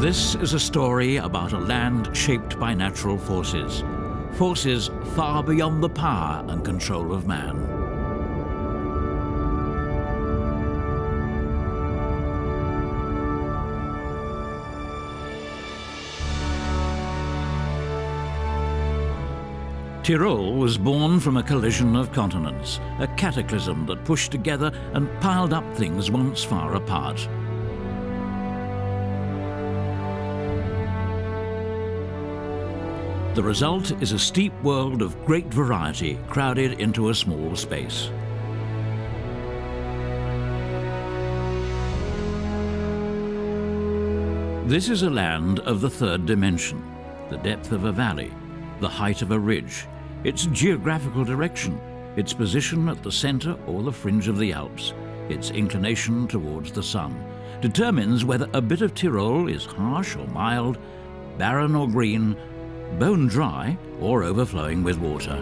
This is a story about a land shaped by natural forces, forces far beyond the power and control of man. Tyrol was born from a collision of continents, a cataclysm that pushed together and piled up things once far apart. The result is a steep world of great variety crowded into a small space. This is a land of the third dimension, the depth of a valley, the height of a ridge, its geographical direction, its position at the centre or the fringe of the Alps, its inclination towards the sun, determines whether a bit of Tyrol is harsh or mild, barren or green, bone dry or overflowing with water.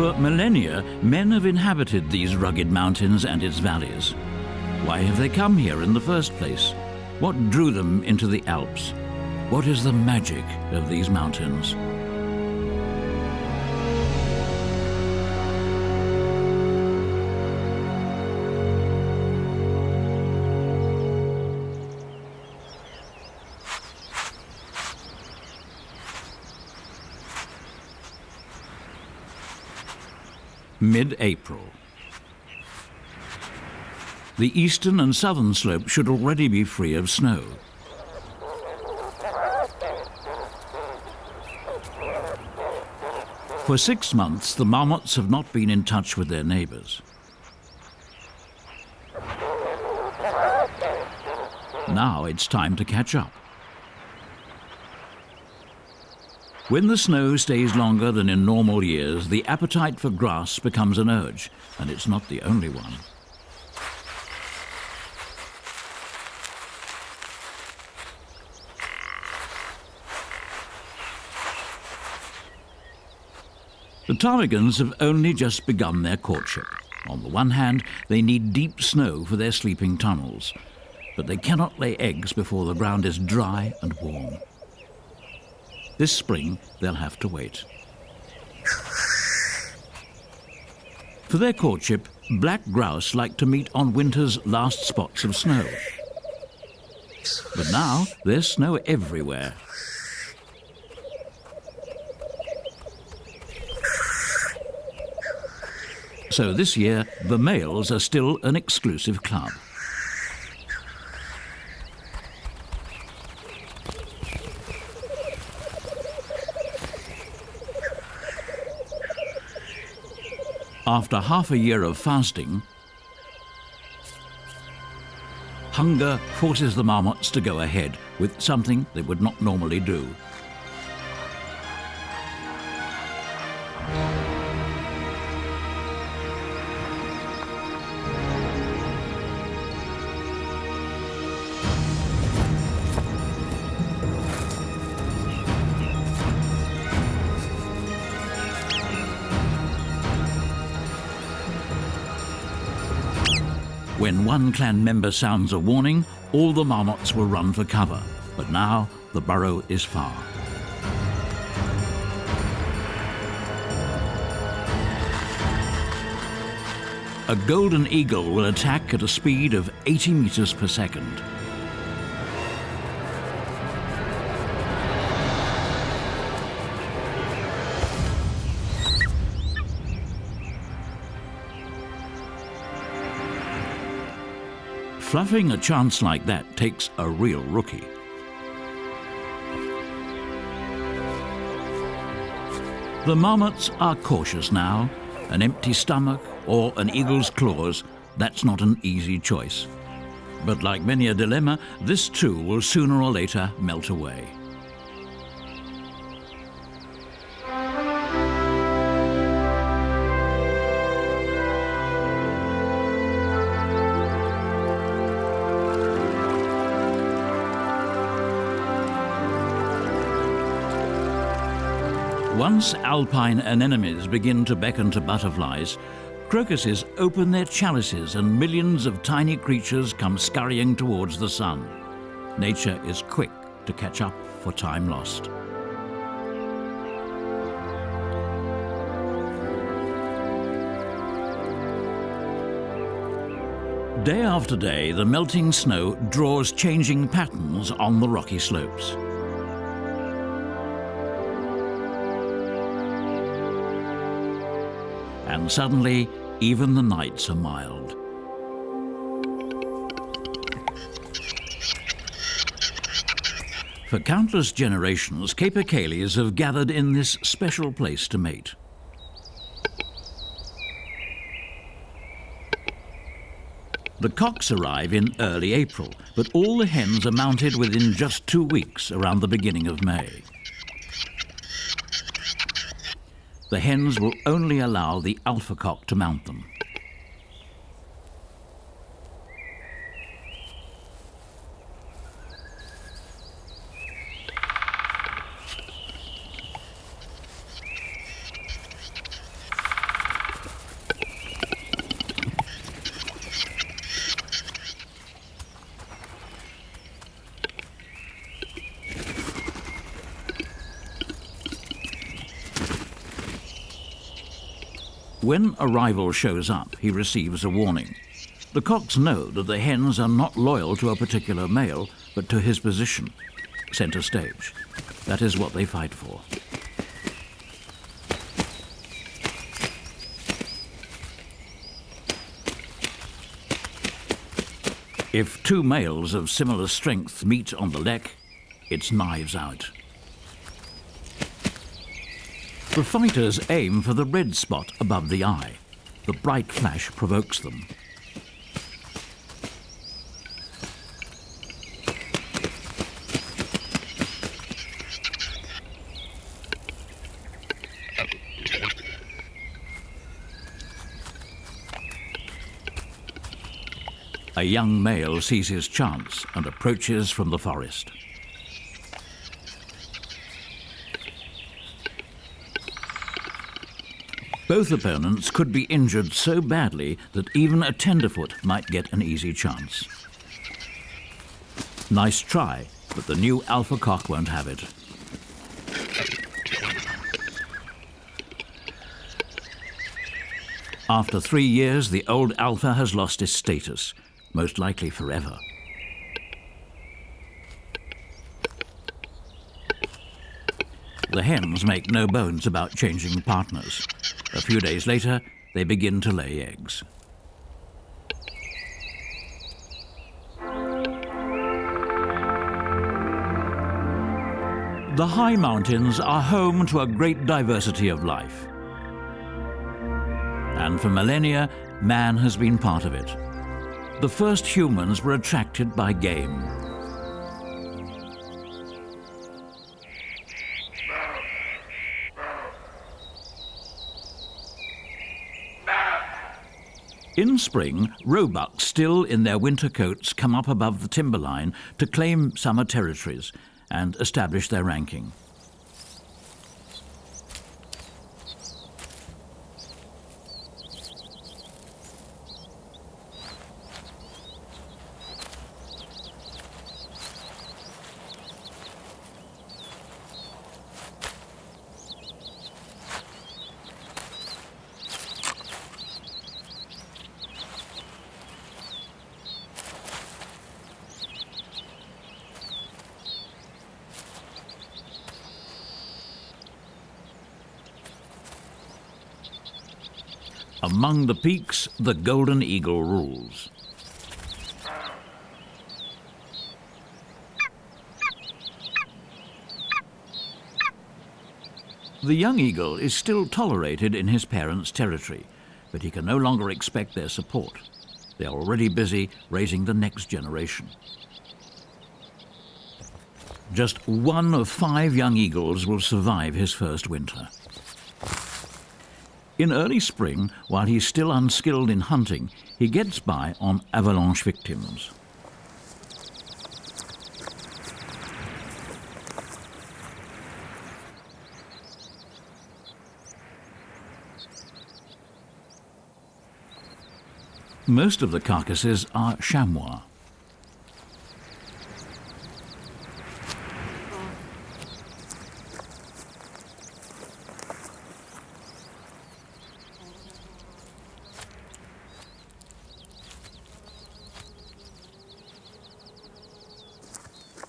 For millennia, men have inhabited these rugged mountains and its valleys. Why have they come here in the first place? What drew them into the Alps? What is the magic of these mountains? Mid-April. The eastern and southern slope should already be free of snow. For six months, the marmots have not been in touch with their neighbours. Now it's time to catch up. When the snow stays longer than in normal years, the appetite for grass becomes an urge, and it's not the only one. The ptarmigans have only just begun their courtship. On the one hand, they need deep snow for their sleeping tunnels, but they cannot lay eggs before the ground is dry and warm. This spring, they'll have to wait. For their courtship, black grouse like to meet on winter's last spots of snow. But now there's snow everywhere. So this year, the males are still an exclusive club. After half a year of fasting, hunger forces the marmots to go ahead with something they would not normally do. One clan member sounds a warning, all the marmots will run for cover. But now the burrow is far. A golden eagle will attack at a speed of 80 meters per second. Fluffing a chance like that takes a real rookie. The marmots are cautious now. An empty stomach or an eagle's claws, that's not an easy choice. But like many a dilemma, this too will sooner or later melt away. Once alpine anemones begin to beckon to butterflies, crocuses open their chalices and millions of tiny creatures come scurrying towards the sun. Nature is quick to catch up for time lost. Day after day, the melting snow draws changing patterns on the rocky slopes. And suddenly, even the nights are mild. For countless generations, capercaillies have gathered in this special place to mate. The cocks arrive in early April, but all the hens are mounted within just two weeks around the beginning of May. The hens will only allow the alpha cock to mount them. When a rival shows up, he receives a warning. The cocks know that the hens are not loyal to a particular male, but to his position, centre stage. That is what they fight for. If two males of similar strength meet on the lek, it's knives out. The fighters aim for the red spot above the eye. The bright flash provokes them. A young male sees his chance and approaches from the forest. Both opponents could be injured so badly that even a tenderfoot might get an easy chance. Nice try, but the new alpha cock won't have it. After three years, the old alpha has lost his status, most likely forever. The hens make no bones about changing partners. A few days later, they begin to lay eggs. The high mountains are home to a great diversity of life. And for millennia, man has been part of it. The first humans were attracted by game. In spring, roebucks still in their winter coats come up above the timberline to claim summer territories and establish their ranking. Among the peaks, the golden eagle rules. The young eagle is still tolerated in his parents' territory, but he can no longer expect their support. They are already busy raising the next generation. Just one of five young eagles will survive his first winter. In early spring, while he's still unskilled in hunting, he gets by on avalanche victims. Most of the carcasses are chamois.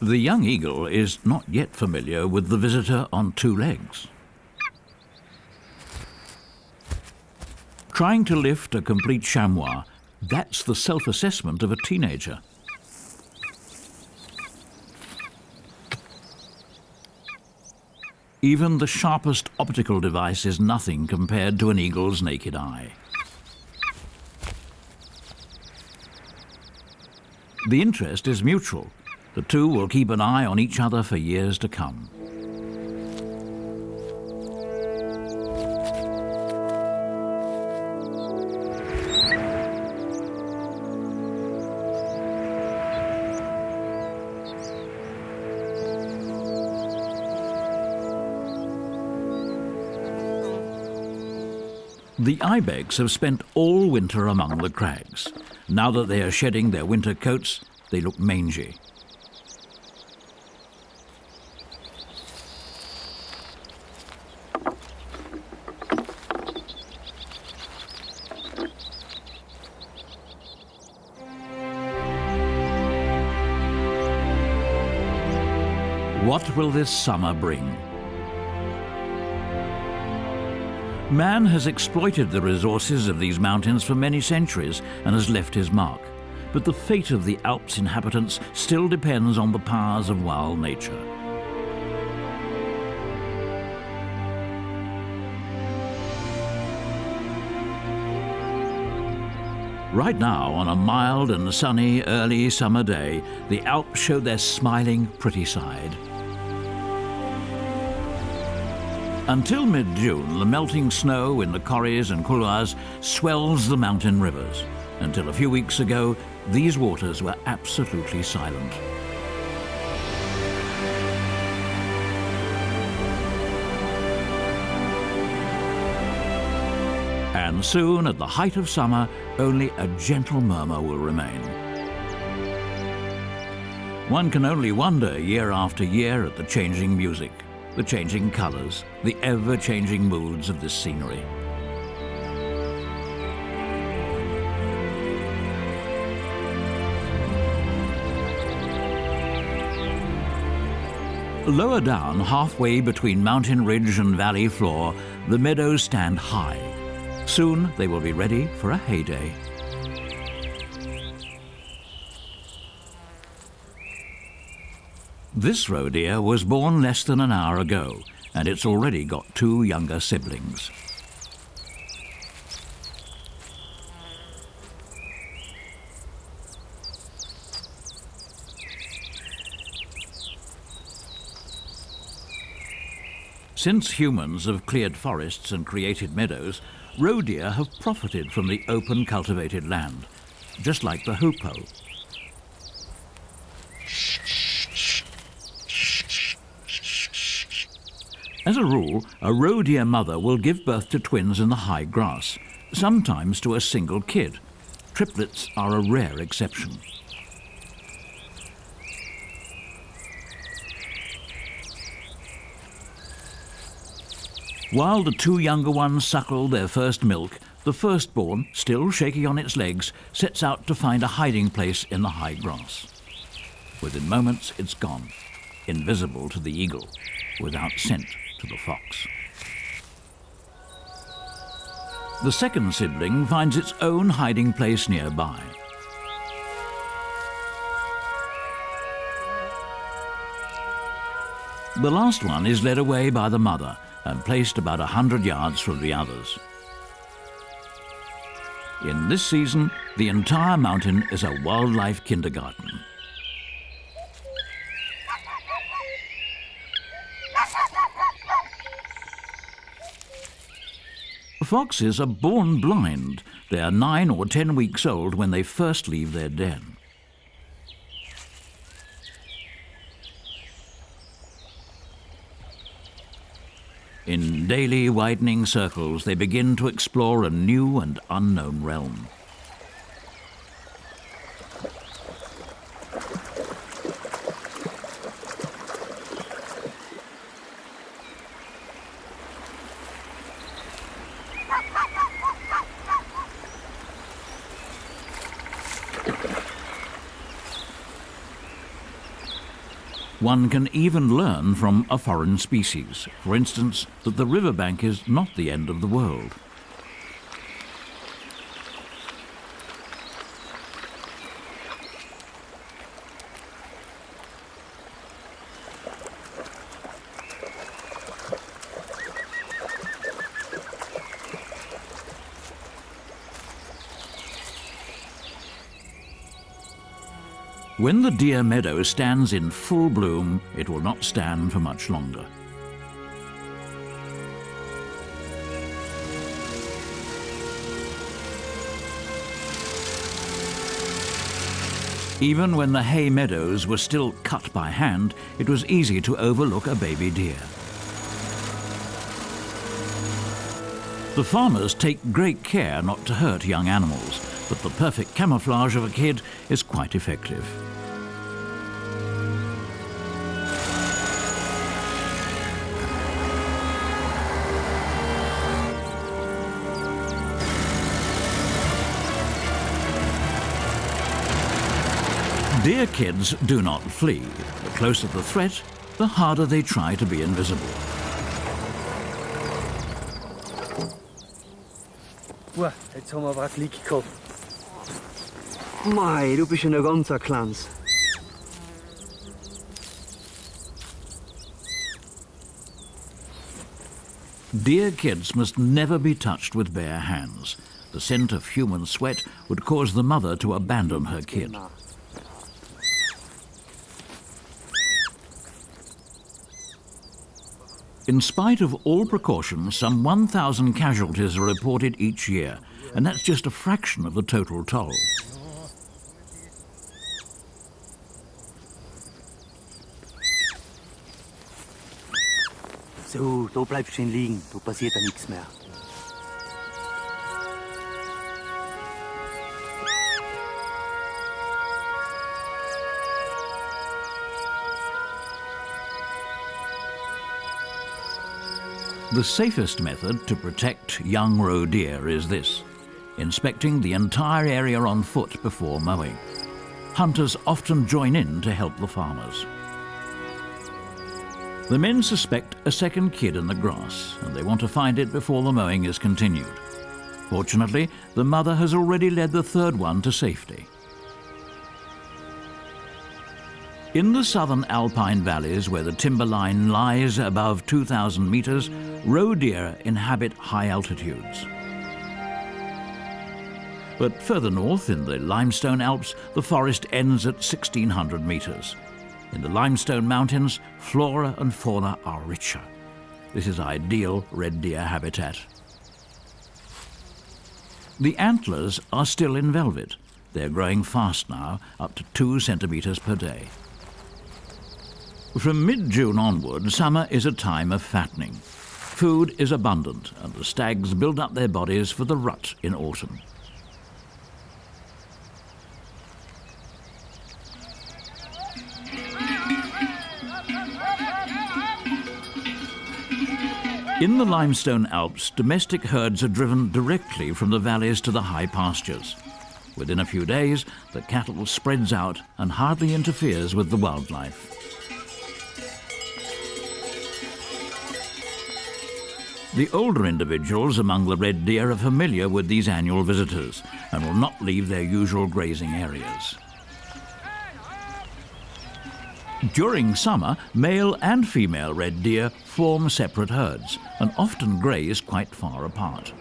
The young eagle is not yet familiar with the visitor on two legs. Trying to lift a complete chamois, that's the self-assessment of a teenager. Even the sharpest optical device is nothing compared to an eagle's naked eye. The interest is mutual. The two will keep an eye on each other for years to come. The ibex have spent all winter among the crags. Now that they are shedding their winter coats, they look mangy. What will this summer bring? Man has exploited the resources of these mountains for many centuries and has left his mark. But the fate of the Alps' inhabitants still depends on the powers of wild nature. Right now, on a mild and sunny early summer day, the Alps show their smiling, pretty side. Until mid-June, the melting snow in the corries and couloirs swells the mountain rivers. Until a few weeks ago, these waters were absolutely silent. And soon, at the height of summer, only a gentle murmur will remain. One can only wonder year after year at the changing music the changing colours, the ever-changing moods of this scenery. Lower down, halfway between mountain ridge and valley floor, the meadows stand high. Soon they will be ready for a heyday. This roe deer was born less than an hour ago, and it's already got two younger siblings. Since humans have cleared forests and created meadows, roe deer have profited from the open cultivated land, just like the hoopoe, As a rule, a roe deer mother will give birth to twins in the high grass, sometimes to a single kid. Triplets are a rare exception. While the two younger ones suckle their first milk, the firstborn, still shaky on its legs, sets out to find a hiding place in the high grass. Within moments, it's gone, invisible to the eagle, without scent to the fox. The second sibling finds its own hiding place nearby. The last one is led away by the mother and placed about a hundred yards from the others. In this season, the entire mountain is a wildlife kindergarten. Foxes are born blind. They are nine or ten weeks old when they first leave their den. In daily widening circles, they begin to explore a new and unknown realm. One can even learn from a foreign species, for instance, that the riverbank is not the end of the world. When the deer meadow stands in full bloom, it will not stand for much longer. Even when the hay meadows were still cut by hand, it was easy to overlook a baby deer. The farmers take great care not to hurt young animals, but the perfect camouflage of a kid is quite effective. Deer kids do not flee. The closer the threat, the harder they try to be invisible. Boah, jetzt haben wir aber ein Glück gehabt. Mei, du bist ja noch ganz ein Kleines. Deer kids must never be touched with bare hands. The scent of human sweat would cause the mother to abandon her kid. In spite of all precautions, some 1,000 casualties are reported each year, and that's just a fraction of the total toll. So, da bleibst schön liegen, da passiert ja nichts mehr. The safest method to protect young roe deer is this, inspecting the entire area on foot before mowing. Hunters often join in to help the farmers. The men suspect a second kid in the grass, and they want to find it before the mowing is continued. Fortunately, the mother has already led the third one to safety. In the southern alpine valleys where the timberline lies above 2,000 metres, roe deer inhabit high altitudes. But further north, in the limestone Alps, the forest ends at 1,600 metres. In the limestone mountains, flora and fauna are richer. This is ideal red deer habitat. The antlers are still in velvet. They're growing fast now, up to two centimetres per day. From mid-June onward, summer is a time of fattening. Food is abundant, and the stags build up their bodies for the rut in autumn. In the limestone Alps, domestic herds are driven directly from the valleys to the high pastures. Within a few days, the cattle spreads out and hardly interferes with the wildlife. The older individuals among the red deer are familiar with these annual visitors and will not leave their usual grazing areas. During summer, male and female red deer form separate herds and often graze quite far apart.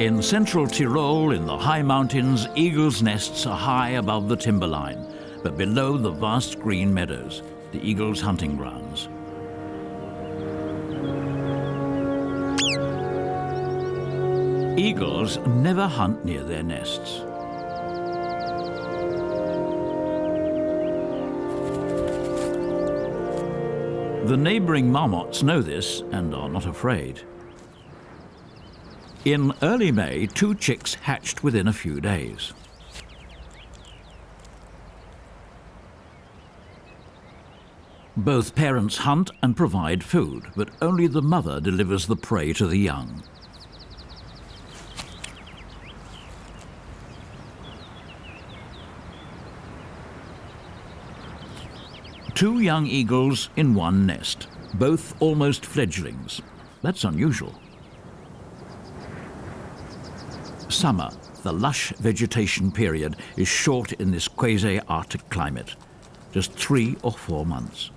In central Tyrol, in the high mountains, eagles' nests are high above the timberline but below the vast green meadows, the eagle's hunting grounds. Eagles never hunt near their nests. The neighbouring marmots know this and are not afraid. In early May, two chicks hatched within a few days. Both parents hunt and provide food, but only the mother delivers the prey to the young. Two young eagles in one nest, both almost fledglings. That's unusual. Summer, the lush vegetation period, is short in this quasi-Arctic climate, just three or four months.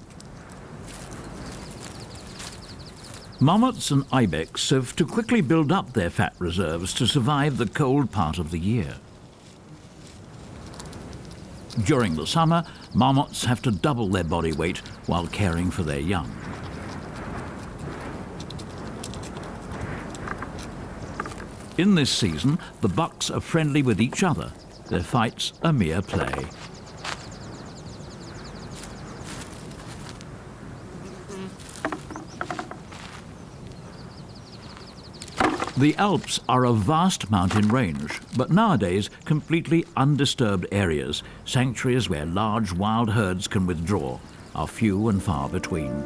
Marmots and ibex have to quickly build up their fat reserves to survive the cold part of the year. During the summer, marmots have to double their body weight while caring for their young. In this season, the bucks are friendly with each other. Their fights are mere play. The Alps are a vast mountain range, but nowadays completely undisturbed areas, sanctuaries where large wild herds can withdraw, are few and far between.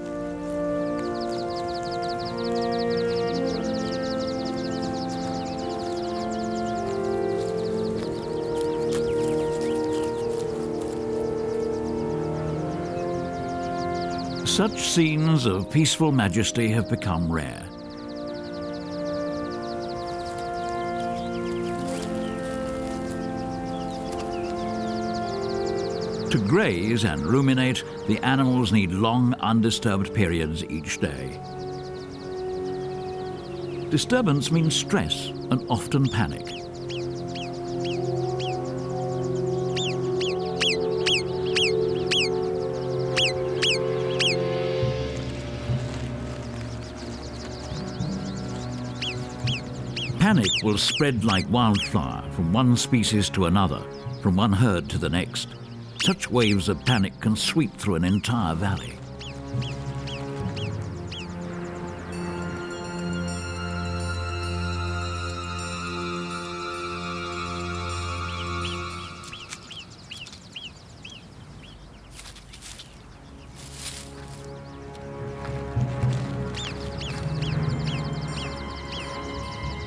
Such scenes of peaceful majesty have become rare. Graze and ruminate, the animals need long undisturbed periods each day. Disturbance means stress and often panic. Panic will spread like wildfire from one species to another, from one herd to the next. Such waves of panic can sweep through an entire valley.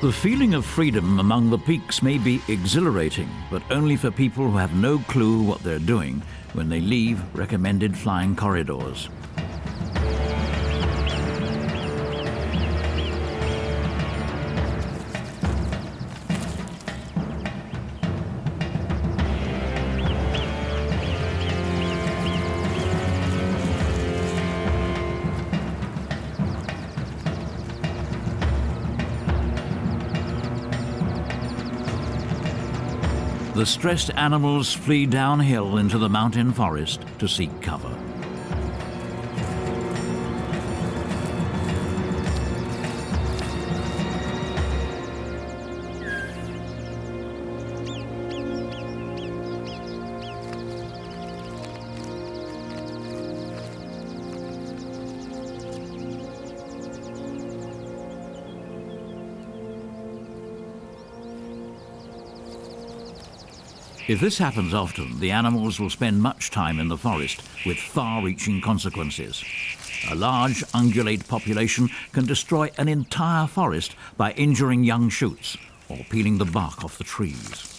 The feeling of freedom among the peaks may be exhilarating, but only for people who have no clue what they're doing when they leave recommended flying corridors. The stressed animals flee downhill into the mountain forest to seek cover. If this happens often, the animals will spend much time in the forest with far-reaching consequences. A large ungulate population can destroy an entire forest by injuring young shoots or peeling the bark off the trees.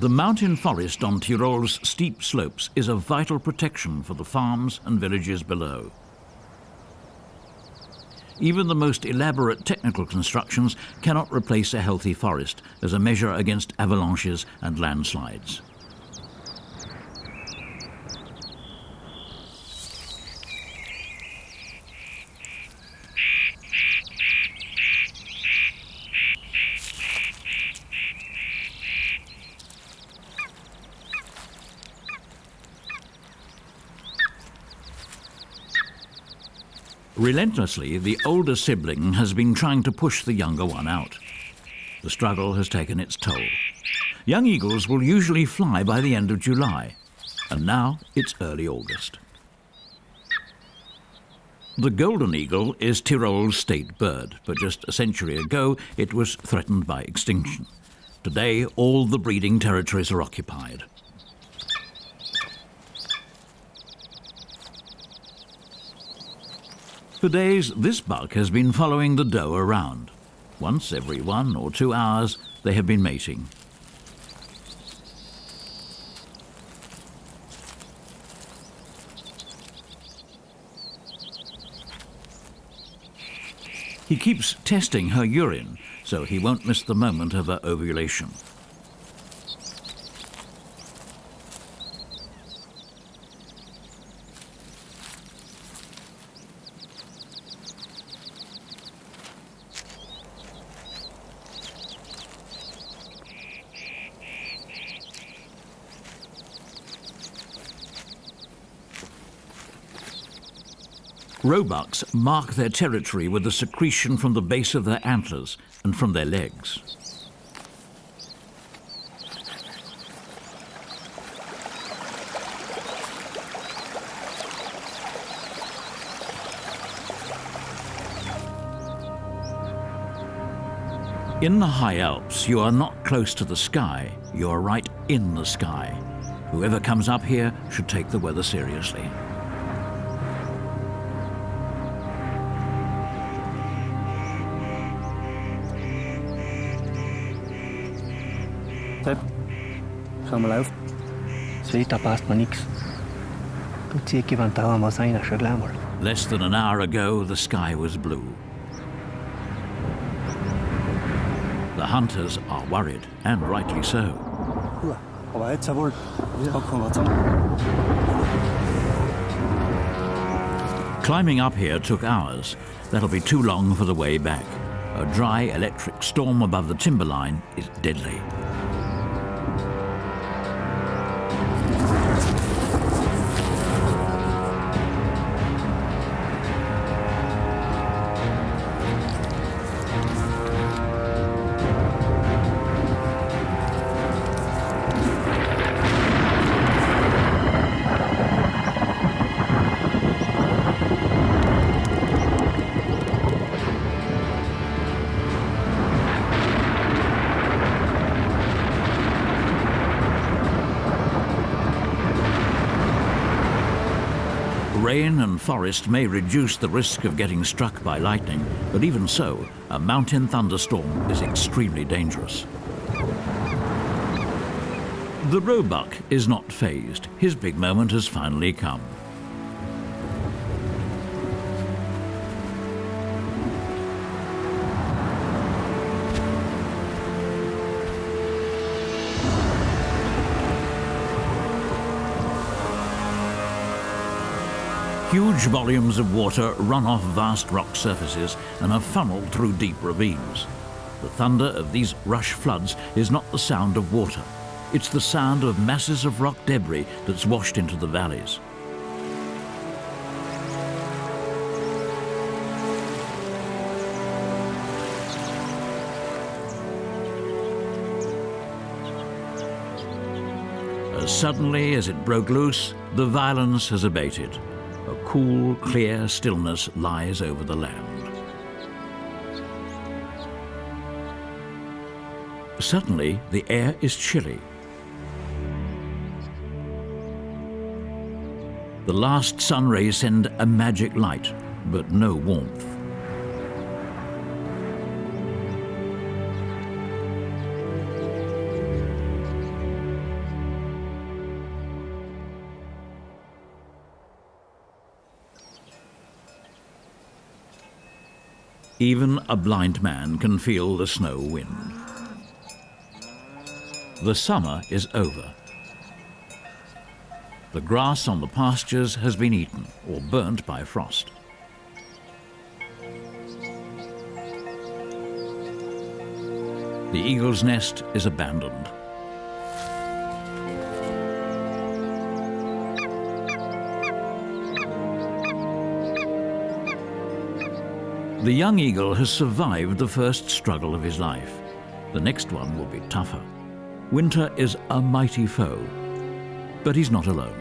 The mountain forest on Tyrol's steep slopes is a vital protection for the farms and villages below. Even the most elaborate technical constructions cannot replace a healthy forest as a measure against avalanches and landslides. Relentlessly, the older sibling has been trying to push the younger one out. The struggle has taken its toll. Young eagles will usually fly by the end of July, and now it's early August. The golden eagle is Tyrol's state bird, but just a century ago it was threatened by extinction. Today, all the breeding territories are occupied. For days, this buck has been following the doe around. Once every one or two hours, they have been mating. He keeps testing her urine, so he won't miss the moment of her ovulation. Roebucks mark their territory with the secretion from the base of their antlers and from their legs. In the high Alps, you are not close to the sky, you are right in the sky. Whoever comes up here should take the weather seriously. Was einer schon gleich mal. Less than an hour ago, the sky was blue. The hunters are worried, and rightly so. Ja, aber jetzt wohl. Jetzt hocken wir zusammen. Climbing up here took hours. That'll be too long for the way back. A dry electric storm above the timberline is deadly. Forest may reduce the risk of getting struck by lightning, but even so, a mountain thunderstorm is extremely dangerous. The roebuck is not fazed. His big moment has finally come. Huge volumes of water run off vast rock surfaces and are funneled through deep ravines. The thunder of these rush floods is not the sound of water. It's the sound of masses of rock debris that's washed into the valleys. As suddenly as it broke loose, the violence has abated. Cool, clear stillness lies over the land. Suddenly, the air is chilly. The last sun rays send a magic light, but no warmth. Even a blind man can feel the snow wind. The summer is over. The grass on the pastures has been eaten or burnt by frost. The eagle's nest is abandoned. The young eagle has survived the first struggle of his life. The next one will be tougher. Winter is a mighty foe, but he's not alone.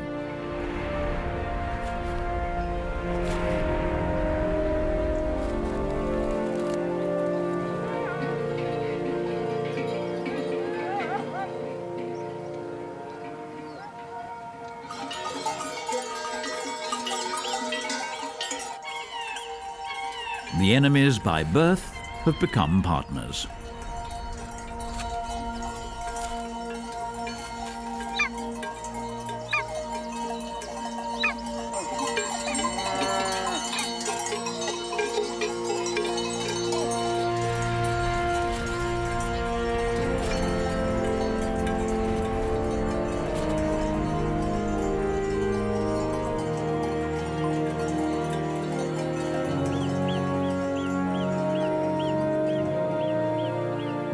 By birth have become partners.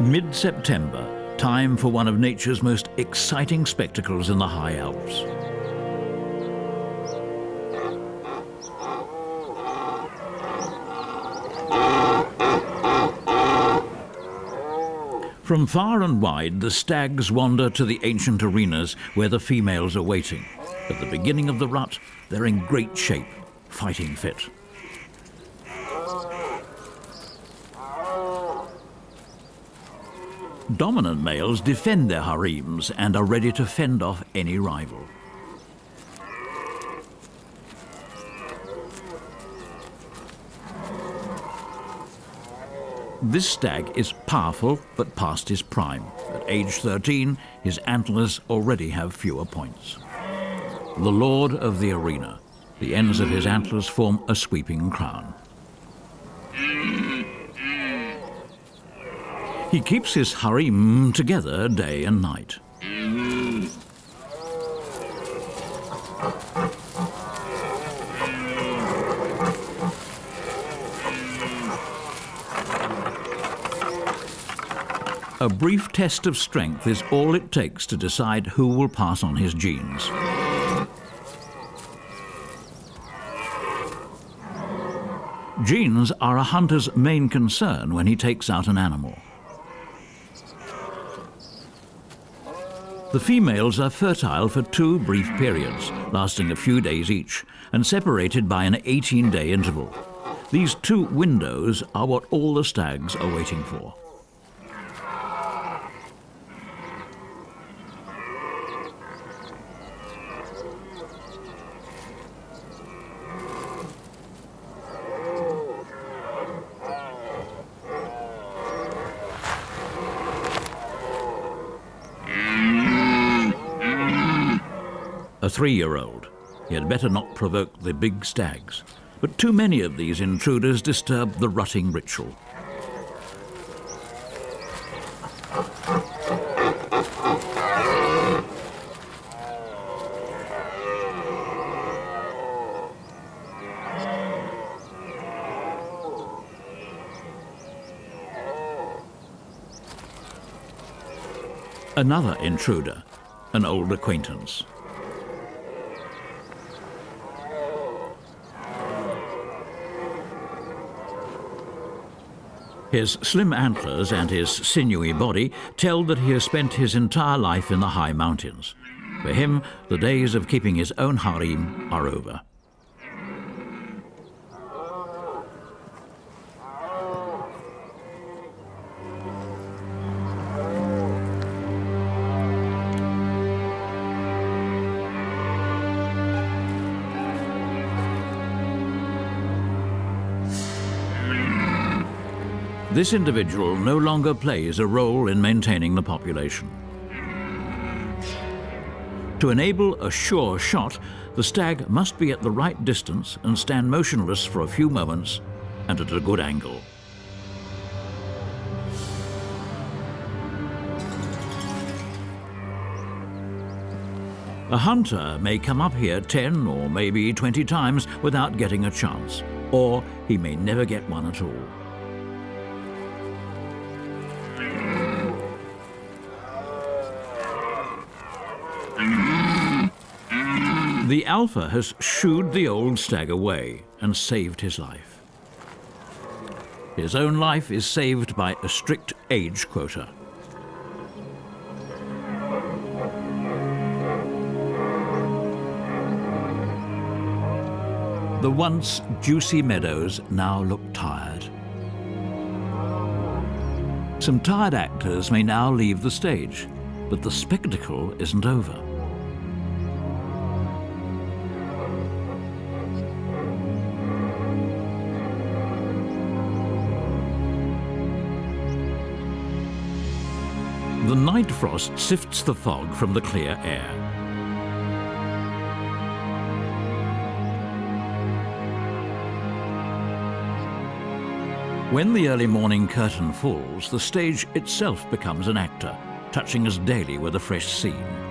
Mid-September, time for one of nature's most exciting spectacles in the high Alps. From far and wide, the stags wander to the ancient arenas where the females are waiting. At the beginning of the rut, they're in great shape, fighting fit. Dominant males defend their harems and are ready to fend off any rival. This stag is powerful but past his prime. At age 13, his antlers already have fewer points. The lord of the arena. The ends of his antlers form a sweeping crown. He keeps his harem together day and night. A brief test of strength is all it takes to decide who will pass on his genes. Genes are a hunter's main concern when he takes out an animal. The females are fertile for two brief periods, lasting a few days each, and separated by an 18-day interval. These two windows are what all the stags are waiting for. Three-year-old. He had better not provoke the big stags. But too many of these intruders disturb the rutting ritual. Another intruder, an old acquaintance. His slim antlers and his sinewy body tell that he has spent his entire life in the high mountains. For him, the days of keeping his own harem are over. This individual no longer plays a role in maintaining the population. To enable a sure shot, the stag must be at the right distance and stand motionless for a few moments and at a good angle. A hunter may come up here 10 or maybe 20 times without getting a chance, or he may never get one at all. The alpha has shooed the old stag away and saved his life. His own life is saved by a strict age quota. The once juicy meadows now look tired. Some tired actors may now leave the stage, but the spectacle isn't over. Night frost sifts the fog from the clear air. When the early morning curtain falls, the stage itself becomes an actor, touching us daily with a fresh scene.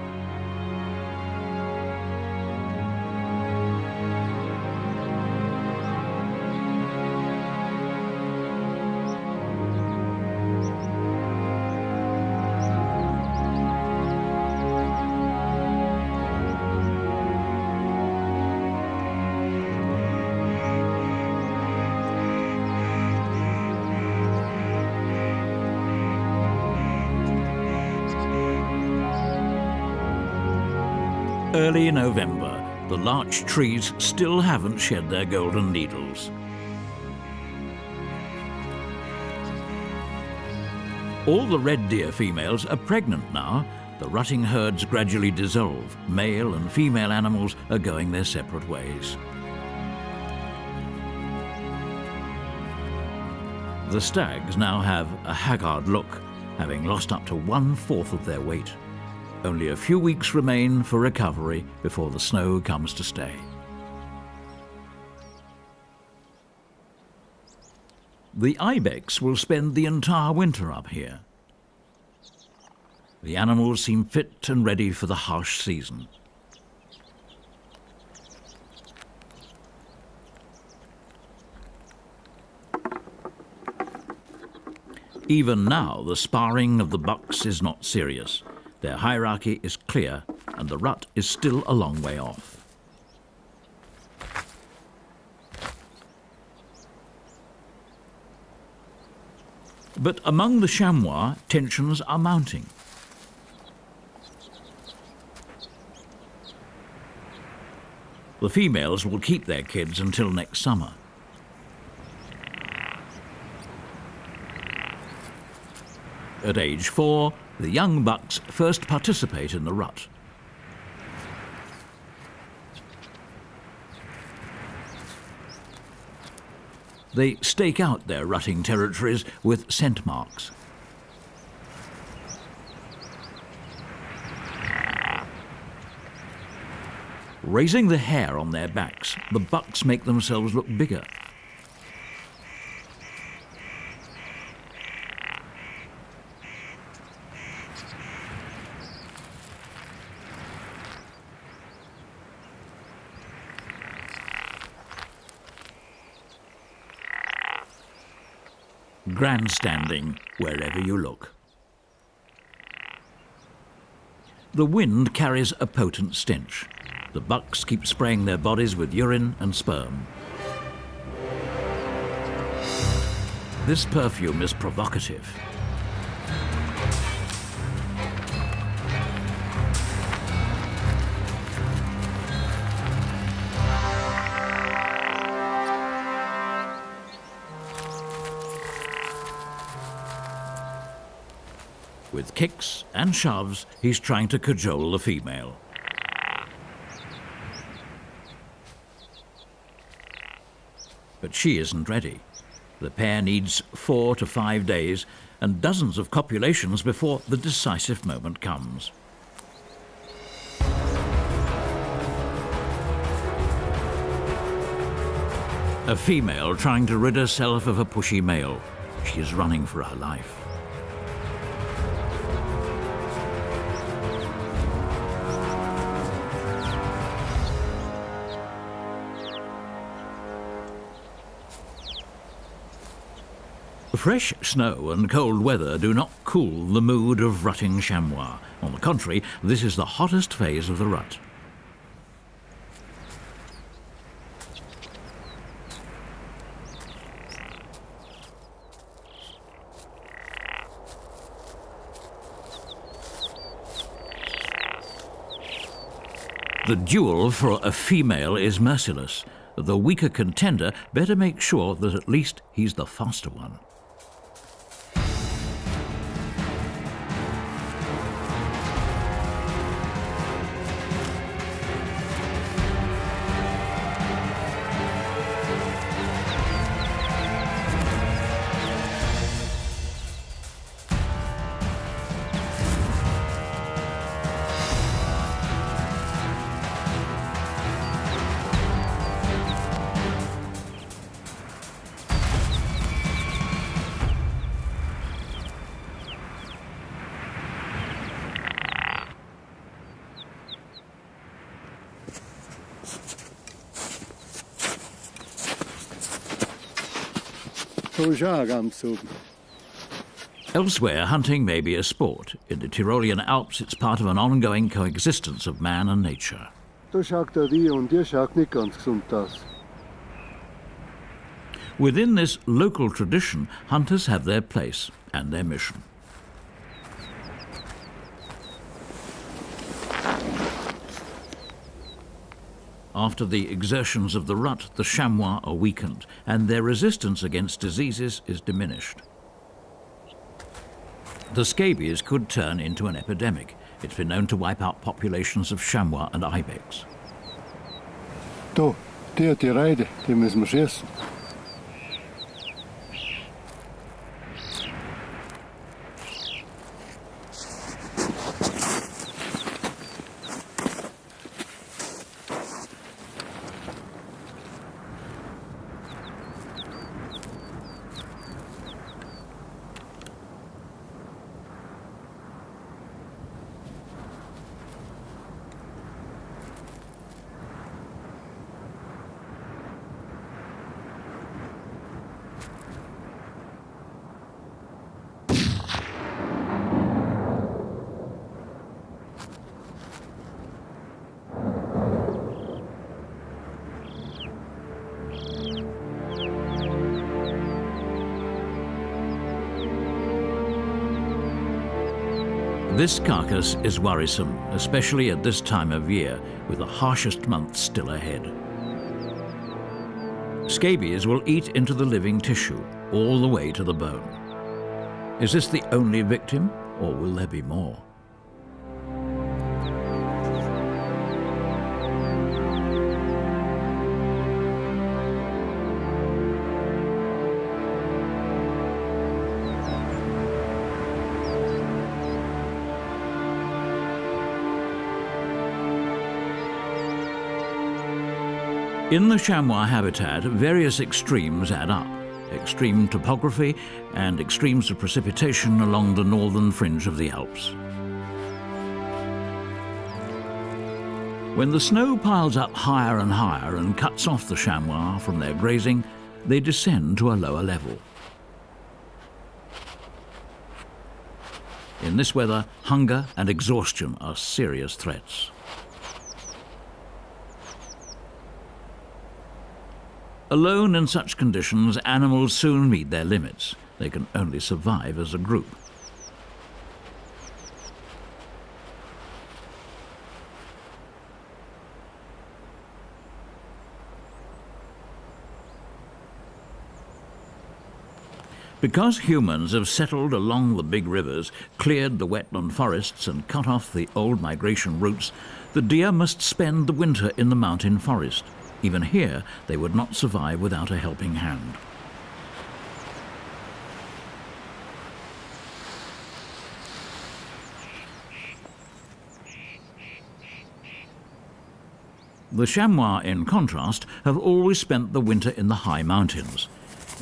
Early November, the larch trees still haven't shed their golden needles. All the red deer females are pregnant now. The rutting herds gradually dissolve. Male and female animals are going their separate ways. The stags now have a haggard look, having lost up to one-fourth of their weight. Only a few weeks remain for recovery before the snow comes to stay. The ibex will spend the entire winter up here. The animals seem fit and ready for the harsh season. Even now, the sparring of the bucks is not serious. Their hierarchy is clear and the rut is still a long way off. But among the chamois, tensions are mounting. The females will keep their kids until next summer. At age four, the young bucks first participate in the rut. They stake out their rutting territories with scent marks. Raising the hair on their backs, the bucks make themselves look bigger. Grandstanding wherever you look. The wind carries a potent stench. The bucks keep spraying their bodies with urine and sperm. This perfume is provocative. Kicks and shoves, he's trying to cajole the female. But she isn't ready. The pair needs four to five days and dozens of copulations before the decisive moment comes. A female trying to rid herself of a pushy male. She is running for her life. Fresh snow and cold weather do not cool the mood of rutting chamois. On the contrary, this is the hottest phase of the rut. The duel for a female is merciless. The weaker contender better make sure that at least he's the faster one. Elsewhere, hunting may be a sport. In the Tyrolean Alps, it's part of an ongoing coexistence of man and nature. Within this local tradition, hunters have their place and their mission. After the exertions of the rut, the chamois are weakened, and their resistance against diseases is diminished. The scabies could turn into an epidemic. It's been known to wipe out populations of chamois and ibex. Da, det er die Reide, die müssen wir schießen. This carcass is worrisome, especially at this time of year, with the harshest months still ahead. Scabies will eat into the living tissue, all the way to the bone. Is this the only victim, or will there be more? In the chamois habitat, various extremes add up. Extreme topography and extremes of precipitation along the northern fringe of the Alps. When the snow piles up higher and higher and cuts off the chamois from their grazing, they descend to a lower level. In this weather, hunger and exhaustion are serious threats. Alone in such conditions, animals soon meet their limits. They can only survive as a group. Because humans have settled along the big rivers, cleared the wetland forests and cut off the old migration routes, the deer must spend the winter in the mountain forest. Even here, they would not survive without a helping hand. The chamois, in contrast, have always spent the winter in the high mountains.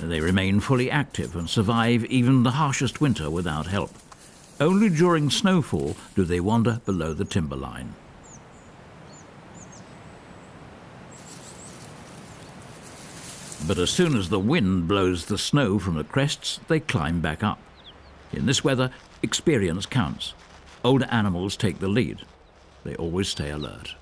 They remain fully active and survive even the harshest winter without help. Only during snowfall do they wander below the timberline. But as soon as the wind blows the snow from the crests, they climb back up. In this weather, experience counts. Older animals take the lead. They always stay alert.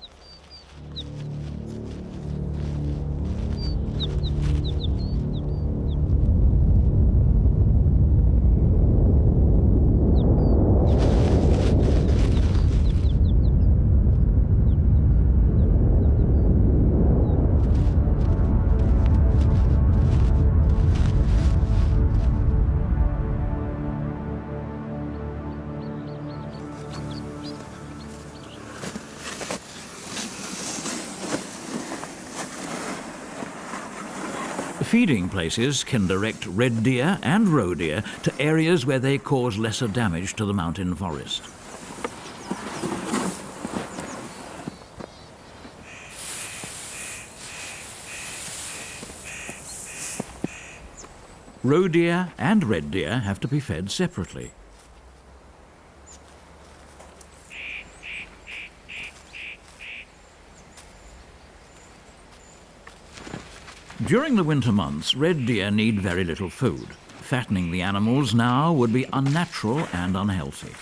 Feeding places can direct red deer and roe deer to areas where they cause lesser damage to the mountain forest. Roe deer and red deer have to be fed separately. During the winter months, red deer need very little food. Fattening the animals now would be unnatural and unhealthy.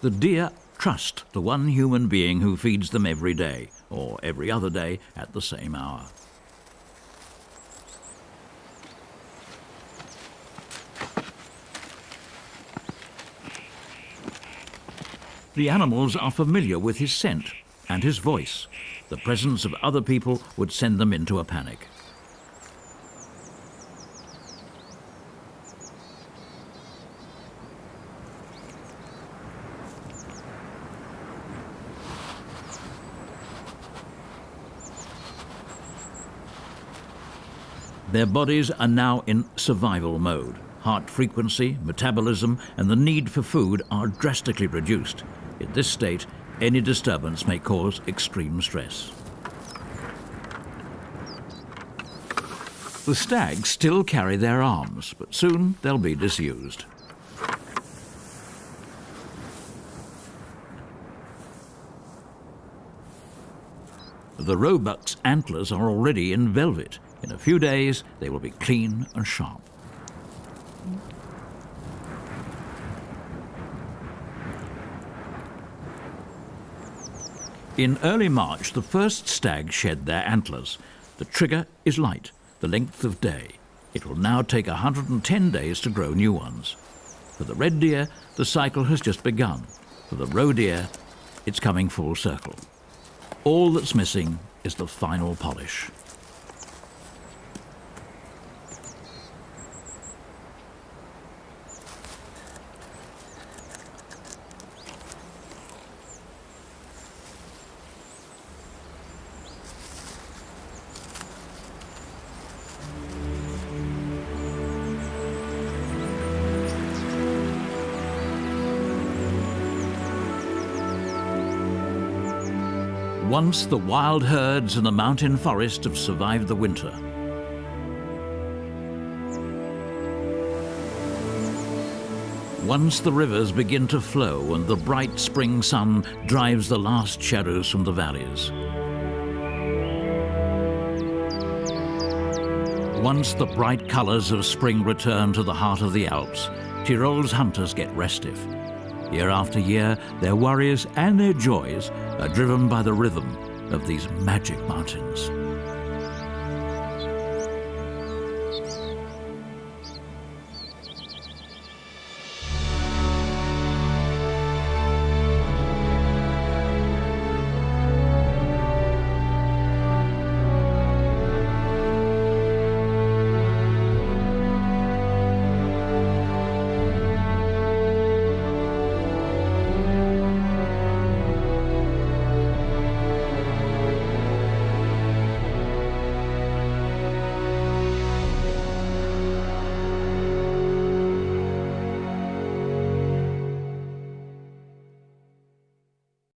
The deer trust the one human being who feeds them every day, or every other day at the same hour. The animals are familiar with his scent and his voice. The presence of other people would send them into a panic. Their bodies are now in survival mode. Heart frequency, metabolism, and the need for food are drastically reduced. In this state, any disturbance may cause extreme stress. The stags still carry their arms, but soon they'll be disused. The roebuck's antlers are already in velvet. In a few days, they will be clean and sharp. In early March, the first stag shed their antlers. The trigger is light, the length of day. It will now take 110 days to grow new ones. For the red deer, the cycle has just begun. For the roe deer, it's coming full circle. All that's missing is the final polish. Once the wild herds in the mountain forest have survived the winter. Once the rivers begin to flow and the bright spring sun drives the last shadows from the valleys. Once the bright colours of spring return to the heart of the Alps, Tyrol's hunters get restive. Year after year, their worries and their joys are driven by the rhythm of these magic mountains.